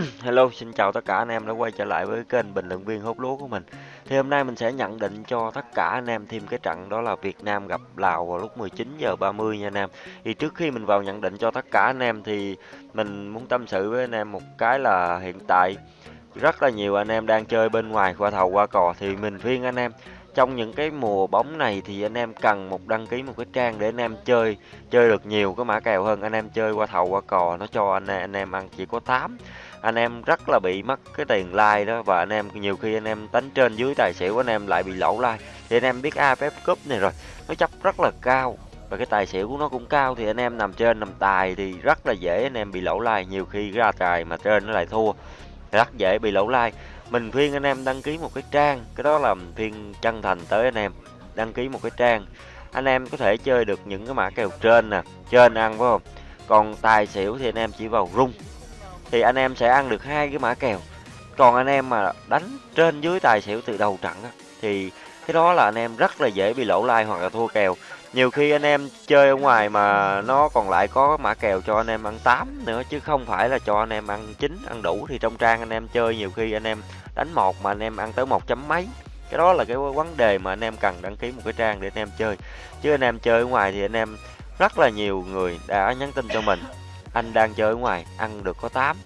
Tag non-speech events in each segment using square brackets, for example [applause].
[clears throat] Hello, xin chào tất cả anh em đã quay trở lại với kênh bình luận viên hút lúa của mình. Thì hôm nay mình sẽ nhận định cho tất cả anh em thêm cái trận đó là Việt Nam gặp Lào vào lúc 19 giờ 30 nha anh em. Thì trước khi mình vào nhận định cho tất cả anh em thì mình muốn tâm sự với anh em một cái là hiện tại rất là nhiều anh em đang chơi bên ngoài qua thầu qua cò thì mình khuyên anh em trong những cái mùa bóng này thì anh em cần một đăng ký một cái trang để anh em chơi chơi được nhiều cái mã kèo hơn anh em chơi qua thầu qua cò nó cho anh anh em ăn chỉ có 8 anh em rất là bị mất cái tiền like đó và anh em nhiều khi anh em đánh trên dưới tài xỉu anh em lại bị lỗ like. Thì anh em biết AFF Cup này rồi, nó chấp rất là cao và cái tài xỉu của nó cũng cao thì anh em nằm trên nằm tài thì rất là dễ anh em bị lỗ like. Nhiều khi ra tài mà trên nó lại thua, rất dễ bị lỗ like. Mình khuyên anh em đăng ký một cái trang, cái đó là mình khuyên chân thành tới anh em, đăng ký một cái trang. Anh em có thể chơi được những cái mã kèo trên nè, trên ăn phải không? Còn tài xỉu thì anh em chỉ vào rung thì anh em sẽ ăn được hai cái mã kèo còn anh em mà đánh trên dưới tài xỉu từ đầu trận á, thì cái đó là anh em rất là dễ bị lỗ like hoặc là thua kèo nhiều khi anh em chơi ở ngoài mà nó còn lại có mã kèo cho anh em ăn 8 nữa chứ không phải là cho anh em ăn chín ăn đủ thì trong trang anh em chơi nhiều khi anh em đánh một mà anh em ăn tới một chấm mấy cái đó là cái vấn đề mà anh em cần đăng ký một cái trang để anh em chơi chứ anh em chơi ở ngoài thì anh em rất là nhiều người đã nhắn tin cho mình anh đang chơi ở ngoài, ăn được có 8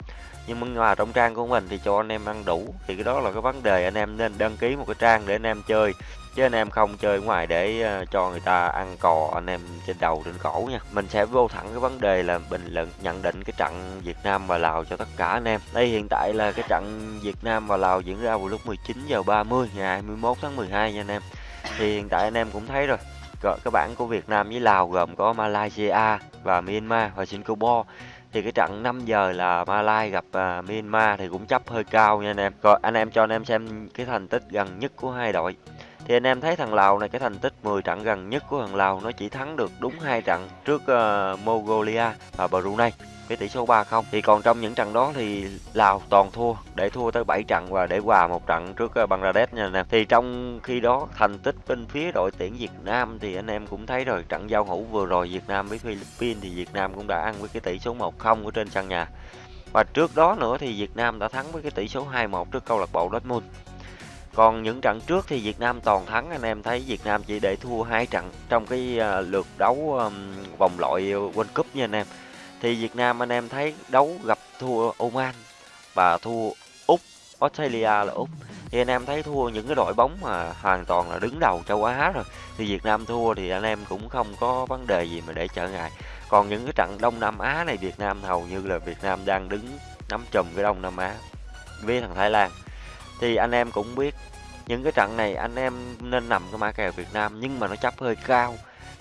nhưng mà trong trang của mình thì cho anh em ăn đủ. Thì cái đó là cái vấn đề, anh em nên đăng ký một cái trang để anh em chơi. Chứ anh em không chơi ngoài để ờ, cho người ta ăn cò anh em trên đầu, trên cổ nha. Mình sẽ vô thẳng cái vấn đề là bình luận, nhận định cái trận Việt Nam và Lào cho tất cả anh em. Đây hiện tại là cái trận Việt Nam và Lào diễn ra vào lúc 19 giờ 30 ngày 21 tháng 12 nha anh em. Thì hiện tại anh em cũng thấy rồi. Ờ, các bảng của Việt Nam với Lào gồm có Malaysia và Myanmar và Singapore thì cái trận 5 giờ là Malai gặp uh, Myanmar thì cũng chấp hơi cao nha anh em. Rồi anh em cho anh em xem cái thành tích gần nhất của hai đội. Thì anh em thấy thằng Lào này cái thành tích 10 trận gần nhất của thằng Lào nó chỉ thắng được đúng hai trận trước uh, Mongolia và Brunei với tỷ số 3-0 thì còn trong những trận đó thì Lào toàn thua để thua tới 7 trận và để hòa một trận trước ờ, Bangladesh nha anh em. Thì trong khi đó thành tích bên phía đội tuyển Việt Nam thì anh em cũng thấy rồi trận giao hữu vừa rồi Việt Nam với Philippines thì Việt Nam cũng đã ăn với cái tỷ số 1-0 ở trên sân nhà. Và trước đó nữa thì Việt Nam đã thắng với cái tỷ số 2-1 trước câu lạc bộ Dortmund còn những trận trước thì Việt Nam toàn thắng, anh em thấy Việt Nam chỉ để thua hai trận trong cái à, lượt đấu vòng loại World Cup nha anh em. Thì Việt Nam anh em thấy đấu gặp thua Oman và thua Úc, Australia là Úc. Thì anh em thấy thua những cái đội bóng mà hoàn toàn là đứng đầu châu Á rồi. Thì Việt Nam thua thì anh em cũng không có vấn đề gì mà để trở ngại. Còn những cái trận Đông Nam Á này, Việt Nam hầu như là Việt Nam đang đứng nắm chùm cái Đông Nam Á, với thằng Thái Lan thì anh em cũng biết những cái trận này anh em nên nằm cái mã kèo Việt Nam nhưng mà nó chấp hơi cao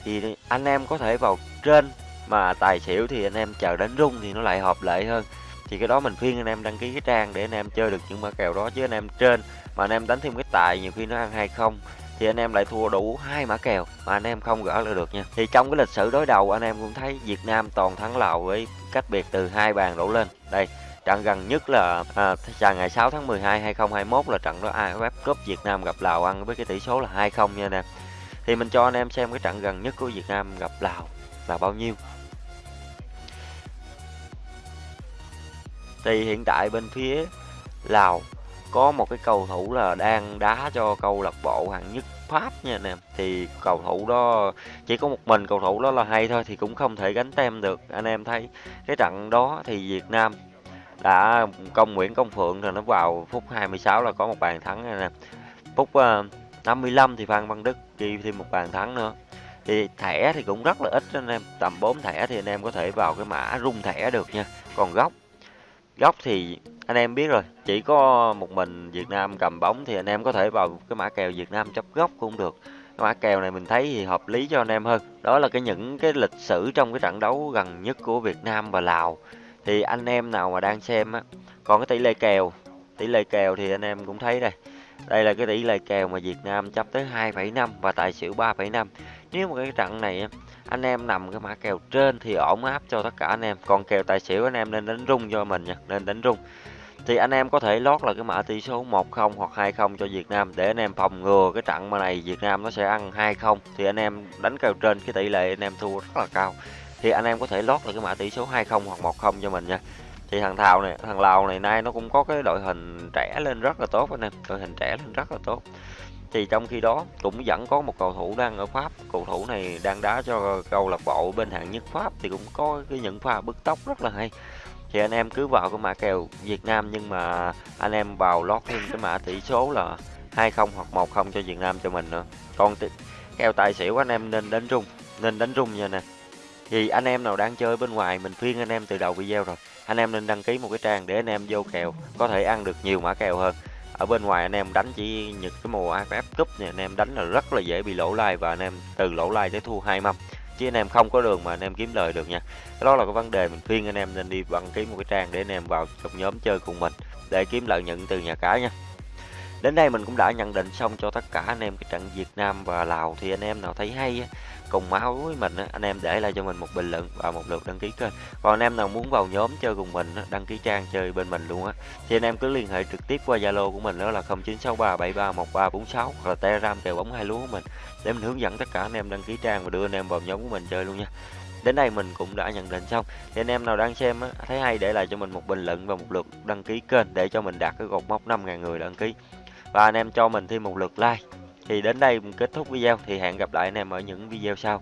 thì anh em có thể vào trên mà tài xỉu thì anh em chờ đánh rung thì nó lại hợp lệ hơn thì cái đó mình khuyên anh em đăng ký cái trang để anh em chơi được những mã kèo đó chứ anh em trên mà anh em đánh thêm cái tài nhiều khi nó ăn hay không thì anh em lại thua đủ hai mã kèo mà anh em không gỡ lại được nha thì trong cái lịch sử đối đầu anh em cũng thấy Việt Nam toàn thắng Lào với cách biệt từ hai bàn đổ lên đây trận gần nhất là à, ngày 6 tháng 12 2021 là trận đó AFF Cup Việt Nam gặp Lào ăn với cái tỷ số là 2-0 nha anh em thì mình cho anh em xem cái trận gần nhất của Việt Nam gặp Lào là bao nhiêu. Thì hiện tại bên phía Lào có một cái cầu thủ là đang đá cho câu lạc bộ hạng nhất Pháp nha anh em thì cầu thủ đó chỉ có một mình cầu thủ đó là hay thôi thì cũng không thể gánh tem được. Anh em thấy cái trận đó thì Việt Nam đã công Nguyễn Công Phượng rồi nó vào phút 26 là có một bàn thắng này nè. Phút ờ, uh, 55 thì Phan Văn Đức ghi thêm một bàn thắng nữa. Thì thẻ thì cũng rất là ít anh em tầm 4 thẻ thì anh em có thể vào cái mã rung thẻ được nha. Còn góc góc thì anh em biết rồi chỉ có một mình Việt Nam cầm bóng thì anh em có thể vào cái mã kèo Việt Nam chấp góc cũng được. Cái mã kèo này mình thấy thì hợp lý cho anh em hơn. Đó là cái những cái lịch sử trong cái trận đấu gần nhất của Việt Nam và Lào thì anh em nào mà đang xem á còn cái tỷ lệ kèo. Tỷ lệ kèo thì anh em cũng thấy đây. Đây là cái tỷ lệ kèo mà Việt Nam chấp tới 2,5 và tài xỉu 3,5 nếu mà cái trận này anh em nằm cái mã kèo trên thì ổn áp cho tất cả anh em. Còn kèo tài xỉu anh em nên đánh rung cho mình nha nên đánh rung. Thì anh em có thể lót là cái mã tỷ số 1-0 hoặc 2-0 cho Việt Nam để anh em phòng ngừa cái trận mà này Việt Nam nó sẽ ăn 2-0 thì anh em đánh kèo trên cái tỷ lệ anh em thua rất là cao thì anh em có thể lót là cái mã tỷ số 2-0 hoặc 1-0 cho mình nha. Thì thằng Thào này, thằng Lào này, nay nó cũng có cái đội hình trẻ lên rất là tốt anh em. Đội hình trẻ lên rất là tốt. Thì trong khi đó cũng vẫn có một cầu thủ đang ở Pháp. Cầu thủ này đang đá cho câu lạc bộ bên hạng nhất Pháp thì cũng có cái những pha bứt tốc rất là hay. Thì anh em cứ vào cái mã kèo Việt Nam nhưng mà anh em vào lót thêm cái mã tỷ số là 20 hoặc 10 cho Việt Nam cho mình nữa. Còn kèo tài xỉu anh em nên đánh rung, nên đánh rung nha nè thì anh em nào đang chơi bên ngoài mình khuyên anh em từ đầu video rồi anh em nên đăng ký một cái trang để anh em vô kèo có thể ăn được nhiều mã kèo hơn ở bên ngoài anh em đánh chỉ những cái mùa AFF Cup này anh em đánh là rất là dễ bị lỗ lai và anh em từ lỗ lai tới thua hai mâm chứ anh em không có đường mà anh em kiếm lời được nha đó là cái vấn đề mình khuyên anh em nên đi đăng ký một cái trang để anh em vào trong nhóm chơi cùng mình để kiếm lợi nhuận từ nhà cái nha đến đây mình cũng đã nhận định xong cho tất cả anh em cái trận Việt Nam và Lào thì anh em nào thấy hay cùng máu với mình anh em để lại cho mình một bình luận và một lượt đăng ký kênh. Còn anh em nào muốn vào nhóm chơi cùng mình đăng ký trang chơi bên mình luôn á thì anh em cứ liên hệ trực tiếp qua Zalo của mình đó là 0963731346 hoặc là Telegram kèo bóng hai lúa của mình để mình hướng dẫn tất cả anh em đăng ký trang và đưa anh em vào nhóm của mình chơi luôn nha. Đến đây mình cũng đã nhận định xong. Thì anh em nào đang xem á, thấy hay để lại cho mình một bình luận và một lượt đăng ký kênh để cho mình đạt cái cột mốc 5.000 người đăng ký và anh em cho mình thêm một lượt like. Thì đến đây mình kết thúc video. Thì hẹn gặp lại anh em ở những video sau.